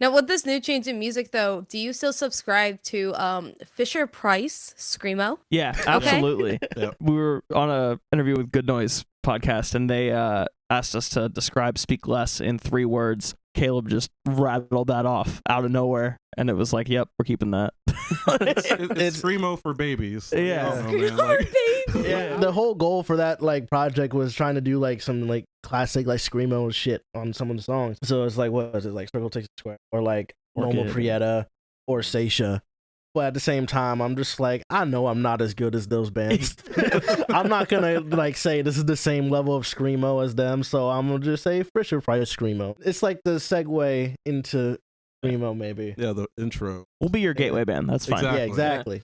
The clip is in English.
Now, with this new change in music, though, do you still subscribe to um Fisher Price Screamo? Yeah, absolutely. Yep. We were on a interview with Good Noise podcast, and they uh, asked us to describe "Speak Less" in three words. Caleb just rattled that off out of nowhere, and it was like, "Yep, we're keeping that." It's, it's, It's- screamo for babies. Yeah. I don't know, man, like- Yeah. The whole goal for that like project was trying to do like some like classic like screamo shit on some of the songs. So it's like what was it like Circle Takes a Square or like Loma Prieta or Saetia. But at the same time, I'm just like I know I'm not as good as those bands. I'm not gonna like say this is the same level of screamo as them. So I'm gonna just say Fisher Price screamo. It's like the segue into screamo maybe. yeah, the intro. We'll be your gateway band. That's fine. Exactly. Yeah, exactly.